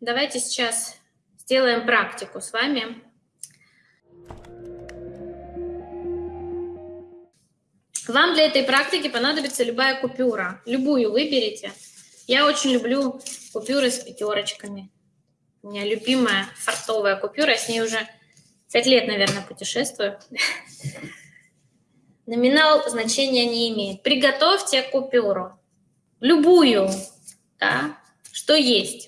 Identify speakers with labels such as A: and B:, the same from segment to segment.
A: давайте сейчас сделаем практику с вами. Вам для этой практики понадобится любая купюра. Любую выберите. Я очень люблю купюры с пятерочками. У меня любимая фартовая купюра, с ней уже пять лет, наверное, путешествую. Номинал значения не имеет. Приготовьте купюру. Любую, да, что есть.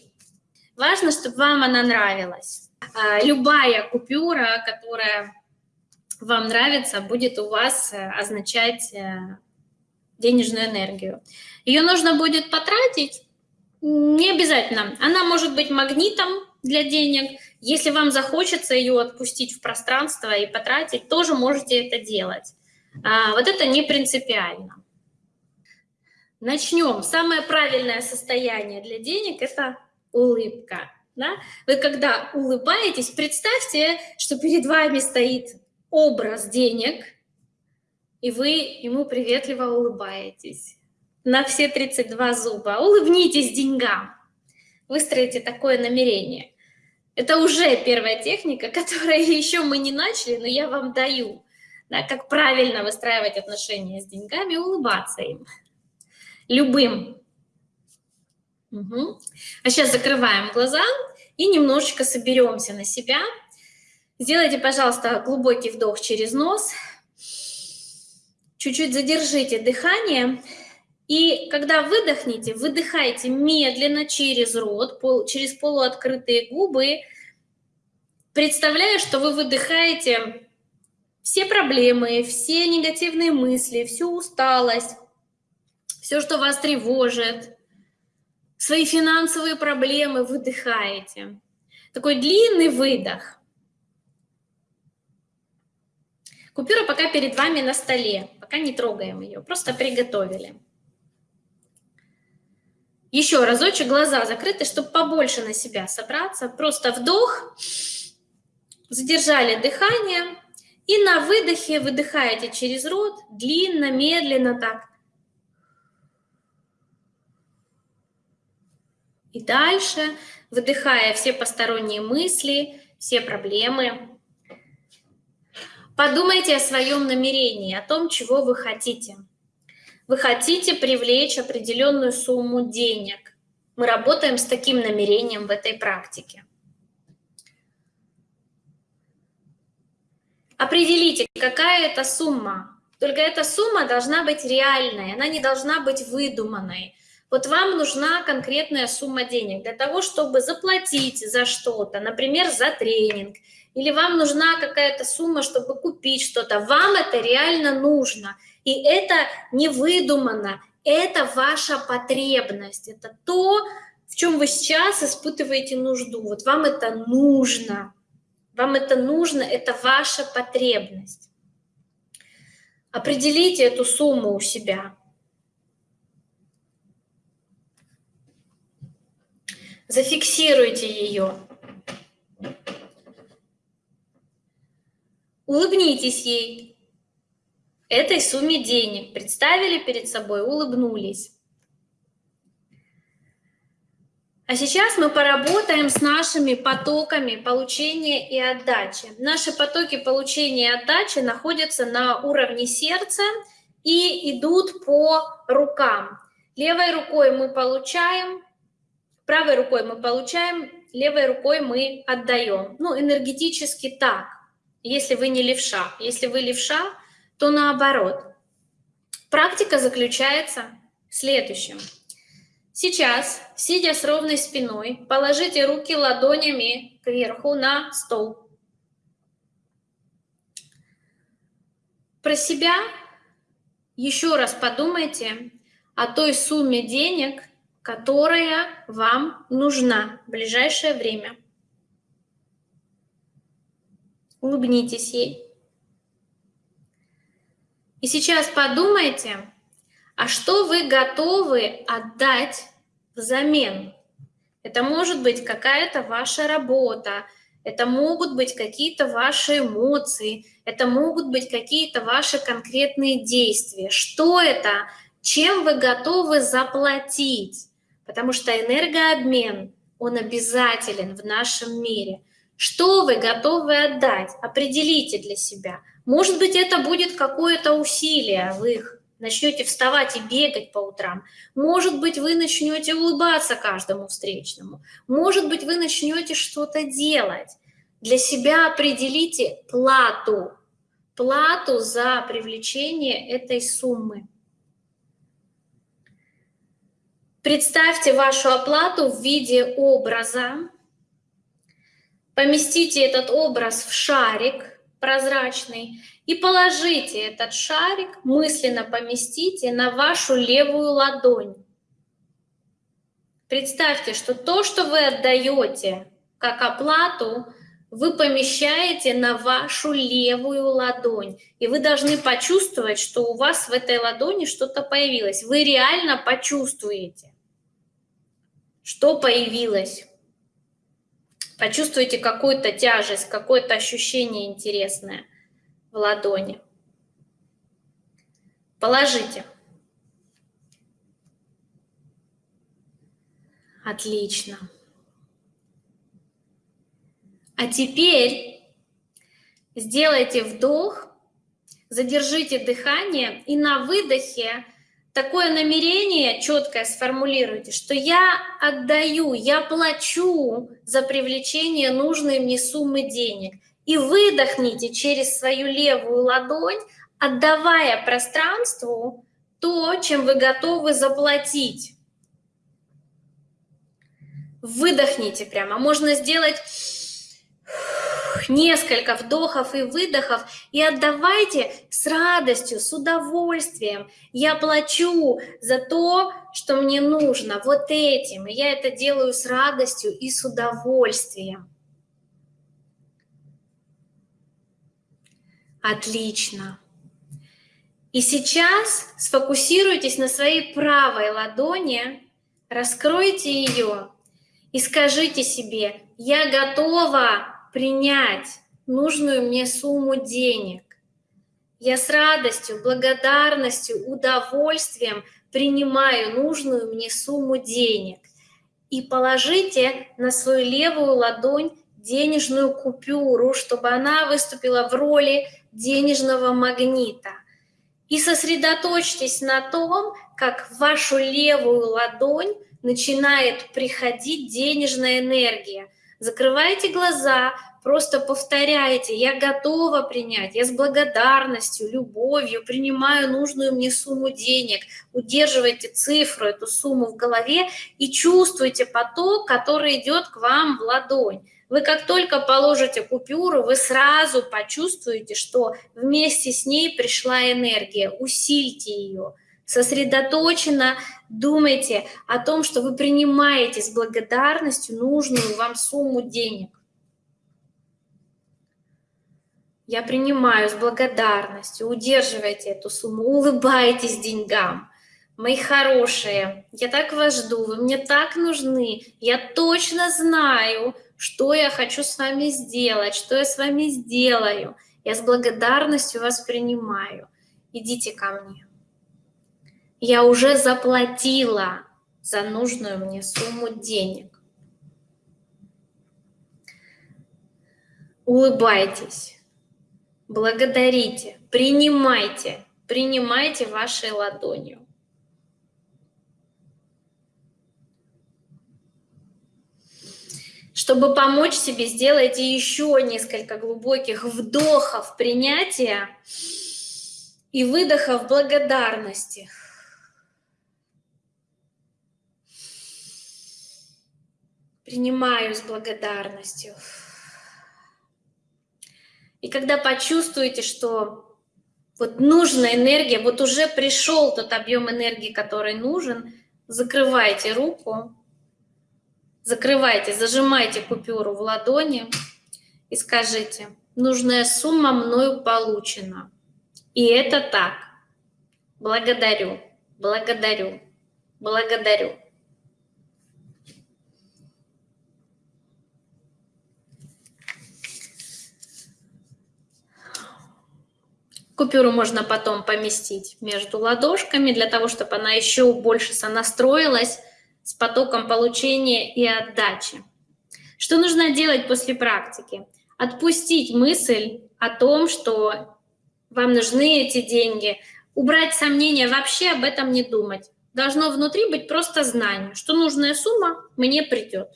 A: Важно, чтобы вам она нравилась. А, любая купюра, которая вам нравится, будет у вас э, означать э, денежную энергию. Ее нужно будет потратить, не обязательно. Она может быть магнитом для денег. Если вам захочется ее отпустить в пространство и потратить, тоже можете это делать. А, вот это не принципиально. Начнем. Самое правильное состояние для денег – это улыбка. Да? Вы когда улыбаетесь, представьте, что перед вами стоит образ денег, и вы ему приветливо улыбаетесь на все 32 зуба. Улыбнитесь деньгам. Выстроите такое намерение. Это уже первая техника, которую еще мы не начали, но я вам даю. Да, как правильно выстраивать отношения с деньгами, улыбаться им. Любым. Угу. А сейчас закрываем глаза и немножечко соберемся на себя. Сделайте, пожалуйста, глубокий вдох через нос. Чуть-чуть задержите дыхание. И когда выдохните, выдыхайте медленно через рот, пол, через полуоткрытые губы, представляя, что вы выдыхаете все проблемы, все негативные мысли, всю усталость, все, что вас тревожит, свои финансовые проблемы выдыхаете. Такой длинный выдох. Купюра пока перед вами на столе, пока не трогаем ее, просто приготовили. Еще разочек, глаза закрыты, чтобы побольше на себя собраться. Просто вдох, задержали дыхание. И на выдохе выдыхаете через рот, длинно, медленно так. И дальше, выдыхая все посторонние мысли, все проблемы. Подумайте о своем намерении, о том, чего вы хотите – вы хотите привлечь определенную сумму денег. Мы работаем с таким намерением в этой практике. Определите, какая это сумма. Только эта сумма должна быть реальной, она не должна быть выдуманной. Вот вам нужна конкретная сумма денег для того, чтобы заплатить за что-то, например, за тренинг, или вам нужна какая-то сумма, чтобы купить что-то. Вам это реально нужно – и это не выдумано, это ваша потребность, это то, в чем вы сейчас испытываете нужду. Вот вам это нужно, вам это нужно, это ваша потребность. Определите эту сумму у себя. Зафиксируйте ее. Улыбнитесь ей этой сумме денег, представили перед собой, улыбнулись. А сейчас мы поработаем с нашими потоками получения и отдачи. Наши потоки получения и отдачи находятся на уровне сердца и идут по рукам. Левой рукой мы получаем, правой рукой мы получаем, левой рукой мы отдаем. Ну, энергетически так, если вы не левша. Если вы левша, то наоборот. Практика заключается в следующем. Сейчас, сидя с ровной спиной, положите руки ладонями кверху на стол. Про себя еще раз подумайте о той сумме денег, которая вам нужна в ближайшее время. Улыбнитесь ей. И сейчас подумайте, а что вы готовы отдать взамен? Это может быть какая-то ваша работа, это могут быть какие-то ваши эмоции, это могут быть какие-то ваши конкретные действия. Что это? Чем вы готовы заплатить? Потому что энергообмен он обязателен в нашем мире. Что вы готовы отдать? Определите для себя. Может быть, это будет какое-то усилие, вы их начнете вставать и бегать по утрам. Может быть, вы начнете улыбаться каждому встречному. Может быть, вы начнете что-то делать. Для себя определите плату, плату за привлечение этой суммы. Представьте вашу оплату в виде образа. Поместите этот образ в шарик прозрачный и положите этот шарик, мысленно поместите на вашу левую ладонь. Представьте, что то, что вы отдаете как оплату, вы помещаете на вашу левую ладонь. И вы должны почувствовать, что у вас в этой ладони что-то появилось. Вы реально почувствуете, что появилось. Почувствуйте какую-то тяжесть, какое-то ощущение интересное в ладони. Положите. Отлично. А теперь сделайте вдох, задержите дыхание и на выдохе такое намерение четкое сформулируйте, что я отдаю, я плачу за привлечение нужной мне суммы денег. И выдохните через свою левую ладонь, отдавая пространству то, чем вы готовы заплатить. Выдохните прямо. Можно сделать несколько вдохов и выдохов и отдавайте с радостью, с удовольствием. Я плачу за то, что мне нужно, вот этим. И я это делаю с радостью и с удовольствием. Отлично. И сейчас сфокусируйтесь на своей правой ладони, раскройте ее и скажите себе, я готова принять нужную мне сумму денег. Я с радостью, благодарностью, удовольствием принимаю нужную мне сумму денег. И положите на свою левую ладонь денежную купюру, чтобы она выступила в роли денежного магнита. И сосредоточьтесь на том, как в вашу левую ладонь начинает приходить денежная энергия – Закрывайте глаза, просто повторяйте, я готова принять, я с благодарностью, любовью принимаю нужную мне сумму денег, удерживайте цифру, эту сумму в голове и чувствуйте поток, который идет к вам в ладонь. Вы как только положите купюру, вы сразу почувствуете, что вместе с ней пришла энергия, усильте ее сосредоточенно думайте о том, что вы принимаете с благодарностью нужную вам сумму денег. Я принимаю с благодарностью, удерживайте эту сумму, улыбайтесь деньгам. Мои хорошие, я так вас жду, вы мне так нужны, я точно знаю, что я хочу с вами сделать, что я с вами сделаю. Я с благодарностью вас принимаю. Идите ко мне я уже заплатила за нужную мне сумму денег. Улыбайтесь, благодарите, принимайте, принимайте вашей ладонью. Чтобы помочь себе, сделайте еще несколько глубоких вдохов принятия и выдохов благодарности. Принимаю с благодарностью. И когда почувствуете, что вот нужная энергия, вот уже пришел тот объем энергии, который нужен, закрывайте руку, закрывайте, зажимайте купюру в ладони и скажите, нужная сумма мною получена. И это так. Благодарю, благодарю, благодарю. Купюру можно потом поместить между ладошками, для того, чтобы она еще больше сонастроилась с потоком получения и отдачи. Что нужно делать после практики? Отпустить мысль о том, что вам нужны эти деньги, убрать сомнения, вообще об этом не думать. Должно внутри быть просто знание, что нужная сумма мне придет.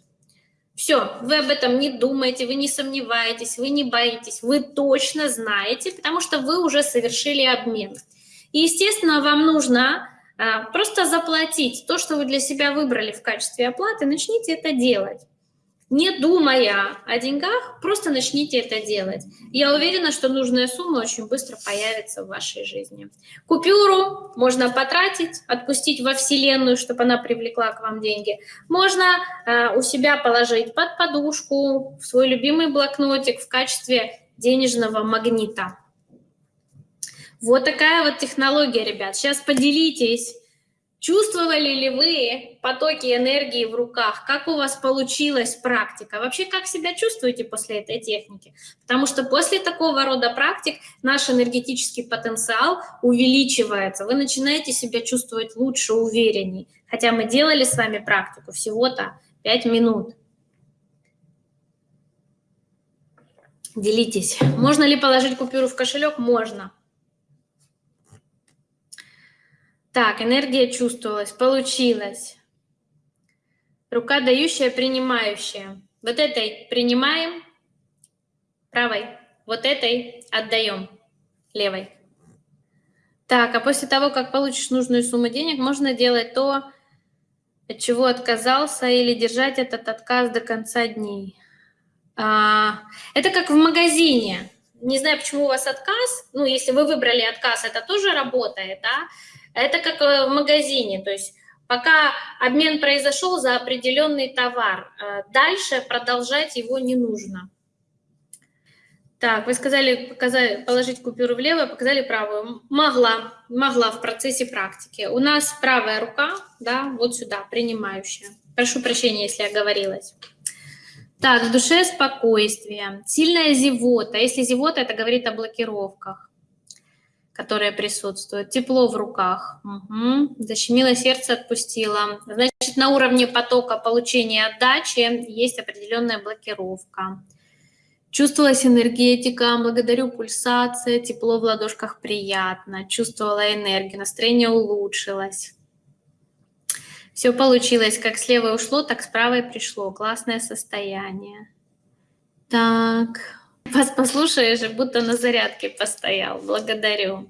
A: Все, вы об этом не думаете, вы не сомневаетесь, вы не боитесь, вы точно знаете, потому что вы уже совершили обмен. И, естественно, вам нужно а, просто заплатить то, что вы для себя выбрали в качестве оплаты, начните это делать не думая о деньгах, просто начните это делать. Я уверена, что нужная сумма очень быстро появится в вашей жизни. Купюру можно потратить, отпустить во Вселенную, чтобы она привлекла к вам деньги. Можно э, у себя положить под подушку, в свой любимый блокнотик в качестве денежного магнита. Вот такая вот технология, ребят. Сейчас поделитесь Чувствовали ли вы потоки энергии в руках? Как у вас получилась практика? Вообще, как себя чувствуете после этой техники? Потому что после такого рода практик наш энергетический потенциал увеличивается. Вы начинаете себя чувствовать лучше, уверенней. Хотя мы делали с вами практику всего-то 5 минут. Делитесь. Можно ли положить купюру в кошелек? Можно. Так, энергия чувствовалась, получилось. Рука дающая, принимающая. Вот этой принимаем, правой. Вот этой отдаем, левой. Так, а после того, как получишь нужную сумму денег, можно делать то, от чего отказался, или держать этот отказ до конца дней. А, это как в магазине. Не знаю, почему у вас отказ. Ну, если вы выбрали отказ, это тоже работает, да? Это как э, в магазине, то есть пока обмен произошел за определенный товар, э, дальше продолжать его не нужно. Так, вы сказали показали, положить купюру влево, показали правую. Могла, могла в процессе практики. У нас правая рука, да, вот сюда, принимающая. Прошу прощения, если я говорилась. Так, в душе спокойствие, сильная зевота. Если зевота, это говорит о блокировках которые присутствуют. Тепло в руках. Угу. Защемило сердце, отпустило. Значит, на уровне потока получения отдачи есть определенная блокировка. Чувствовалась энергетика, благодарю пульсация, тепло в ладошках приятно, чувствовала энергию, настроение улучшилось. Все получилось, как с левой ушло, так с правой пришло. Классное состояние. Так, вас послушаешь, будто на зарядке постоял. Благодарю.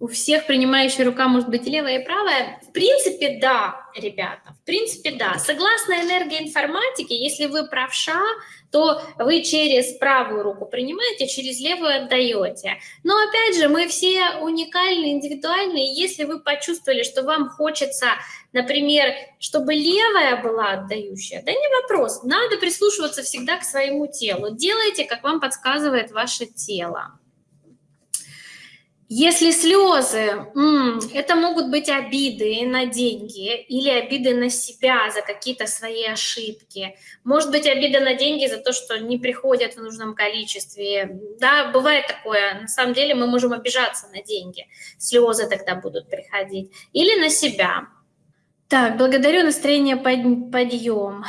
A: У всех принимающая рука может быть левая и правая? В принципе, да, ребята. В принципе, да. Согласно энергии информатики, если вы правша, то вы через правую руку принимаете, через левую отдаете. Но опять же, мы все уникальны, индивидуальны. Если вы почувствовали, что вам хочется, например, чтобы левая была отдающая, да не вопрос. Надо прислушиваться всегда к своему телу. Делайте, как вам подсказывает ваше тело. Если слезы, это могут быть обиды на деньги или обиды на себя за какие-то свои ошибки. Может быть, обида на деньги за то, что не приходят в нужном количестве. Да, бывает такое. На самом деле мы можем обижаться на деньги. Слезы тогда будут приходить. Или на себя. Так, благодарю, настроение под, подъем.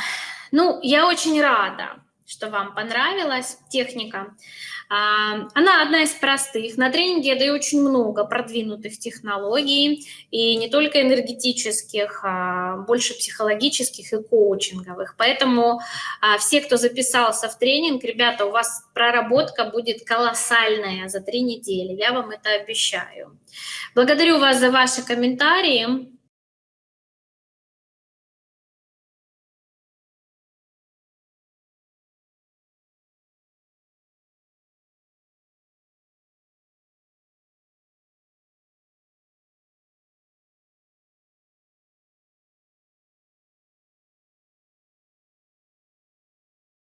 A: Ну, я очень рада, что вам понравилась техника. А, она одна из простых. На тренинге я даю очень много продвинутых технологий, и не только энергетических, а больше психологических и коучинговых. Поэтому а, все, кто записался в тренинг, ребята, у вас проработка будет колоссальная за три недели, я вам это обещаю. Благодарю вас за ваши комментарии.